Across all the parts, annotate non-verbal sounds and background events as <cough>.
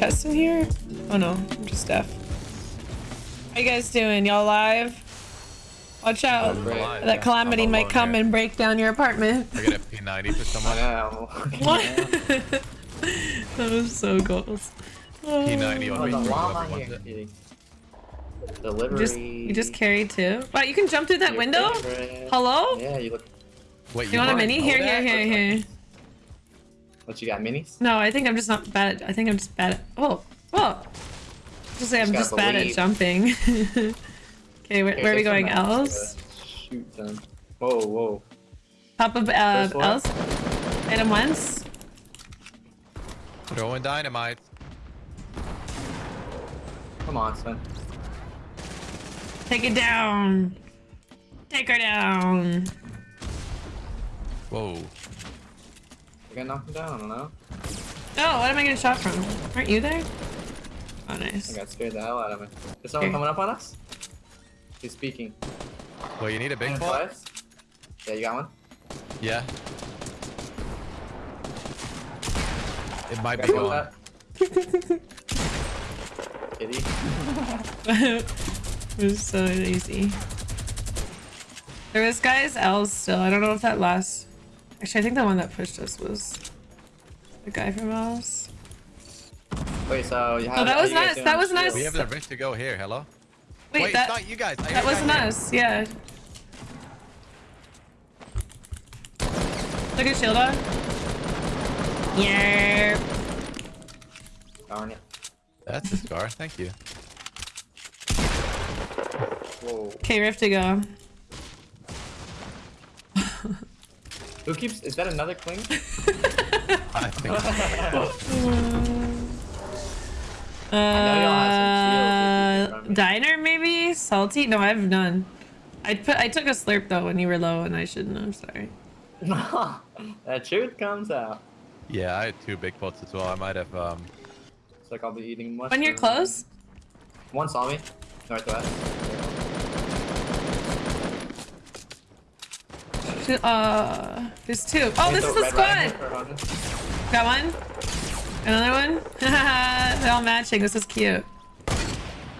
chest in here? Oh no, I'm just deaf. How you guys doing? Y'all live? Watch out. Alive. That calamity might come here. and break down your apartment. I get a P90 for someone. Wow. <laughs> What? <laughs> that was so goals. Oh, P90 Oh, on me. the whoever llama here. it. Kidding. You Delivery. just, you just carried two? Wow, you can jump through that Your window? favorite. Hello? Yeah, you look. Wait, You want a wanna mini? know Here, here, here, here. What you got? Minis? No, I think I'm just not bad. At, I think I'm just bad at. Oh, oh. Just say I'm Just just bad at jumping. <laughs> okay, where, Okay, where are we going? knives Else? Shoot them. Whoa, whoa. Top of uh, First else? Hit him once. Throwing dynamite. Come on, son. Take it down. Take her down. Whoa. You gonna knock him down? I don't know. Oh, what am I getting shot from? Aren't you there? Oh, nice. I got scared the hell out of me. Is someone Here. coming up on us? He's speaking. Well, you need a big And boy? Yeah, you got one? Yeah. It might be Got going. that? Kitty. <laughs> it was so easy. There was guys L's still. I don't know if that last. Actually, I think the one that pushed us was the guy from L's. Wait, so you oh, have Oh, that was nice, that was nice. We have the risk to go here. Hello? Wait, Wait, that, not you guys. I that wasn't down us. Yeah. Look at shield on. Yeah. Darn it. That's a scar. Thank you. Whoa. Okay, Rift to go. Who keeps. Is that another cling? I think so. <laughs> Uh, know have some shields if you can diner maybe salty. No, I have none. I put I took a slurp though when you were low and I shouldn't. I'm sorry. <laughs> that truth comes out. Yeah, I had two big pots as well. I might have, um... It's like I'll be eating much. When you're close, One saw me. Northwest. Uh, there's two. Oh, this is the squad. Got one. Another one. <laughs> They're all matching. This is cute.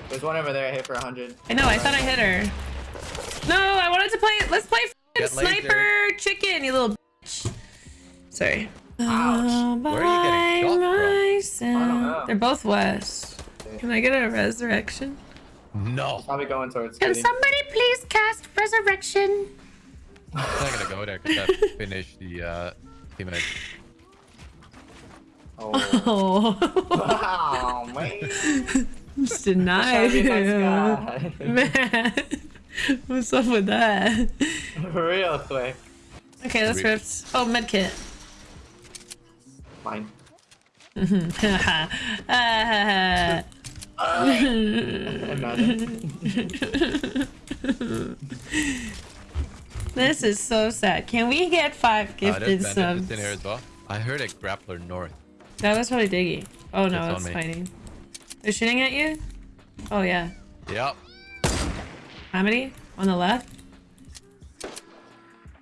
There's one over there I hit for 100. I know. I thought I hit her. No, I wanted to play. Let's play f***ing Get laser. sniper chicken, you little bitch. Sorry. Ouch. Where are you getting shot from? myself. don't know. They're both west. Can I get a resurrection? No. Probably going towards Can somebody please cast resurrection? I'm not gonna go there because I <laughs> finished the, uh, teammate. Oh. Oh, <laughs> wow, man. just denied. to be a nice. <laughs> Man, what's up with that? Real quick. Okay, let's Sweet. Oh, medkit. Fine. Ah, Imagine. This is so sad. Can we get five Uh, gifted there's bandits subs? in here as well. I heard a grappler north. That was probably Diggy. Oh no, It's it's, fighting. They're shooting at you? Oh yeah. Yep. How many? On the left?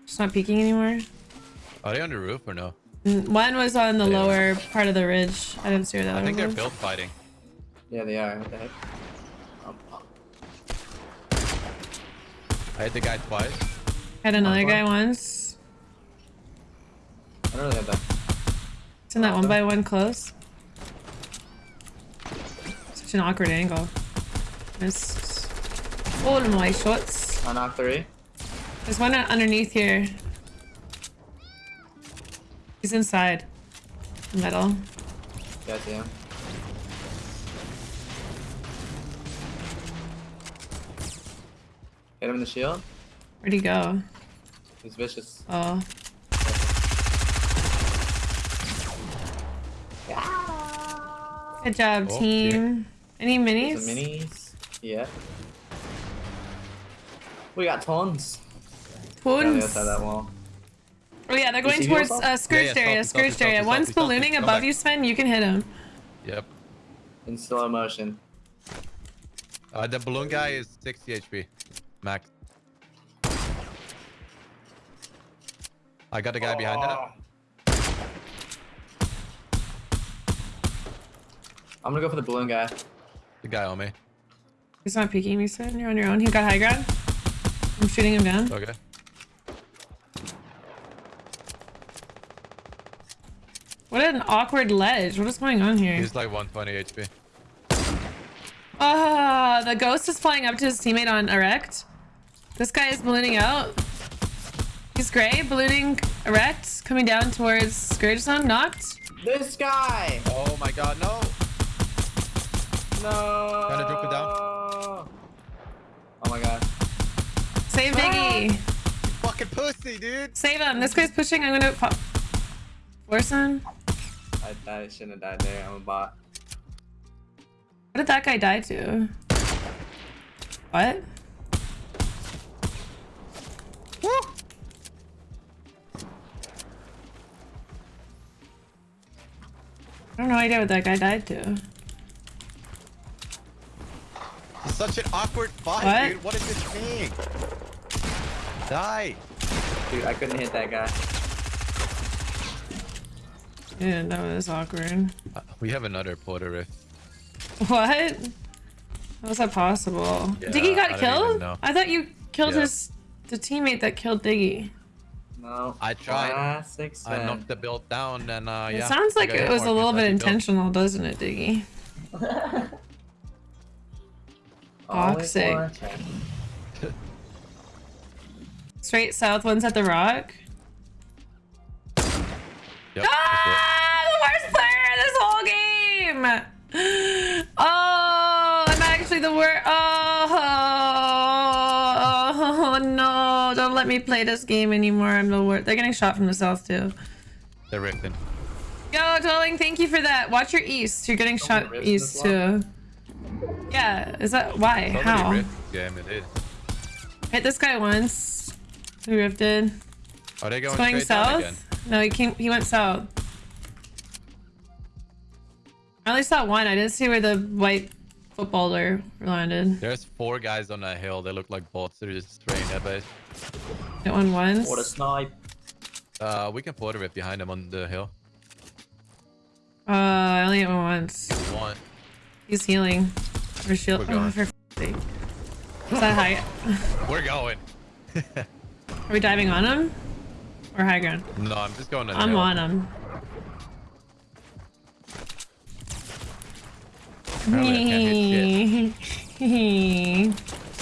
Just not peeking anymore? Are they on the roof or no? One was on the They are. lower part of the ridge. I didn't see where the I think they're was. build fighting. Yeah, they are. What the heck? I hit the guy twice. Had another guy once. I don't really have that. It's in that oh, one by one close. Such an awkward angle. Missed all my shots. I knocked three. There's one underneath here. He's inside. Metal. Him. Hit him in the shield. Where'd he go? He's vicious. Oh. Good job, Oh, team. Any minis? Minis. Yeah. We got tons. Down the other Twins. side of that wall. Oh yeah, they're going towards yourself? uh, Scourged Yeah, yeah, area. salty, salty, Scourged area. salty, One's salty, salty. ballooning Come above back. you, Sven. You can hit him. Yep. In slow motion. Uh, the balloon guy is 60 HP. Max. I got the guy behind that. Oh. I'm gonna go for the balloon guy. The guy on me. He's not peeking me, son. You're on your own. He got high ground. I'm shooting him down. Okay. What an awkward ledge. What is going on here? He's like 120 HP. Ah, the ghost is flying up to his teammate on erect. This guy is ballooning out. He's gray, ballooning erect, coming down towards Scourge Zone, knocked. This guy! Oh my god, no! No! Trying to drop it down. Oh my god. Save Diggy. Ah! Fucking pussy, dude! Save him. This guy's pushing. I'm gonna pop. Force him. I, I shouldn't have died there. I'm a bot. What did that guy die to? What? I don't know idea what that guy died to. Such an awkward fight, What? dude. What is this thing? Die! Dude, I couldn't hit that guy. Yeah, that was awkward. Uh, we have another porter rift. What? How was that possible? Yeah, Diggy got don't killed? I thought you killed Yeah. his the teammate that killed Diggy. No. I tried. Classic I knocked the build down and uh, yeah. it sounds like it was a little bit because I built. intentional, doesn't it, Diggy? <laughs> Always Toxic. Straight south, one's at the rock. Yep, Ah, the worst player in this whole game. <gasps> Oh, I'm actually the worst. Oh, me play this game anymore. I'm the worst. They're getting shot from the south too. They're rifting. Yo, Dwelling, thank you for that. Watch your east. You're getting Someone shot east this too. Yeah, is that why? Somebody How? rift this game, it is. Hit this guy once. He rifted. Are they going, It's going south. again? No, he came. He went south. I only saw one. I didn't see where the white footballer landed. There's four guys on that hill. They look like bots. They're just spraying their base. Hit one once. What a snipe. Uh, we can porter rift behind them on the hill. Uh, I only hit one once. If you. He's healing. For shield. We're going. Oh, for sake. Is that high? <laughs> We're going. Are we diving on him? Or high ground? No, I'm just going on I'm hill. on him. Apparently <laughs>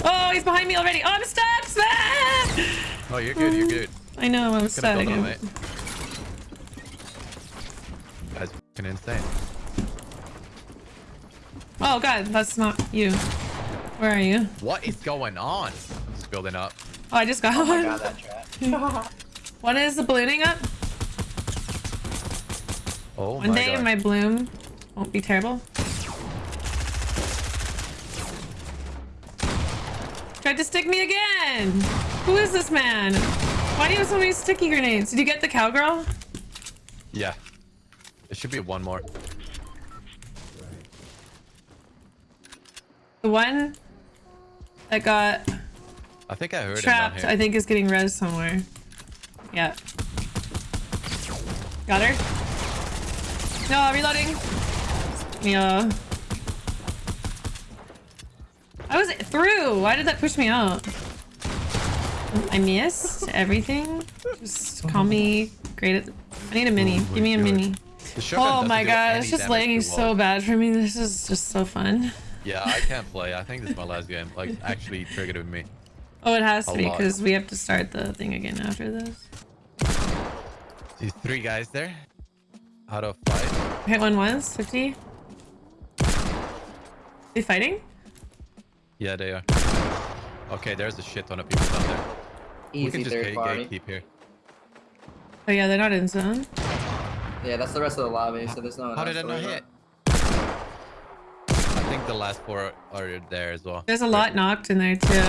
oh, he's behind me already. Oh, I'm stuck. Sven! <laughs> Oh, you're good. You're good. I know, I'm Gonna stuck. build on it. That's fucking insane. Oh god, that's not you. Where are you? What is going on? I'm just building up. Oh, I just got Oh my one. god, that trap. <laughs> One is the ballooning up. Oh One my day god. my bloom won't be terrible. Tried to stick me again. Who is this man? Why do you have so many sticky grenades? Did you get the cowgirl? Yeah. It should be one more. The one that got I think I heard trapped, I think is getting res somewhere. Yeah. Got her. No, reloading. Yeah. Uh, I was through. Why did that push me out? I missed everything. Just call me great at. I need a mini. Give me a mini. Oh my god, it's just lagging so bad for me. This is just so fun. Yeah, I can't play. I think this is my last game. Like, actually triggered with me. Oh, it has to be because we have to start the thing again after this. These three guys there. Out of five. Hit one once, 50. They fighting? Yeah, they are. Okay, there's a shit ton of people down there. We can just third gate, party. here. Oh yeah, they're not in zone. Yeah, that's the rest of the lobby, so there's no How did I not hit? I think the last four are there as well. There's a lot knocked in there too.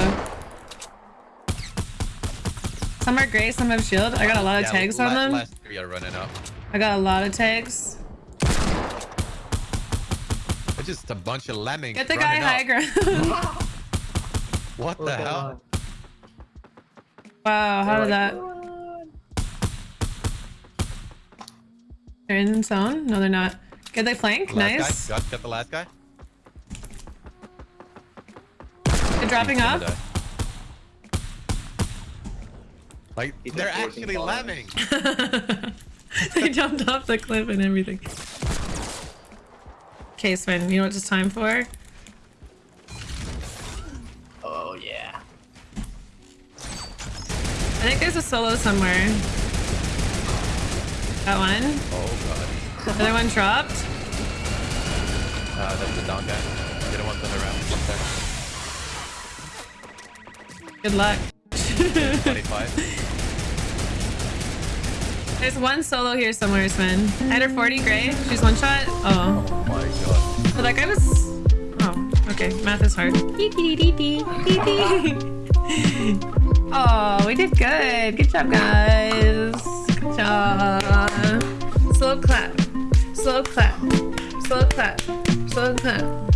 Some are gray, some have shield. I got a lot of Yeah, tags la- on them. Last three are running up. I got a lot of tags. It's just a bunch of lemmings. Get the guy running high up. ground. <laughs> What the oh, Look at hell? Wow, how They're did like, that? "Run." They're in zone? No, they're not. Good, they flank. Last Nice. Got, got the last guy. They're dropping He's up. gonna die. Like He's they're actually falling. lemming. <laughs> they jumped off the cliff and everything. Okay, Sven, you know what it's time for? I think there's a solo somewhere. That one. Oh god. Other one dropped. Uh, that's the down guy. The other one's on the there. Good luck. 25. <laughs> There's one solo here somewhere, Sven. I had her 40 gray. She's one shot. Oh. Oh my god. But that guy was. Oh, okay. Math is hard. <laughs> oh, we did good. Good job, guys. Good job. Slow clap. Slow clap. Slow clap. Slow clap.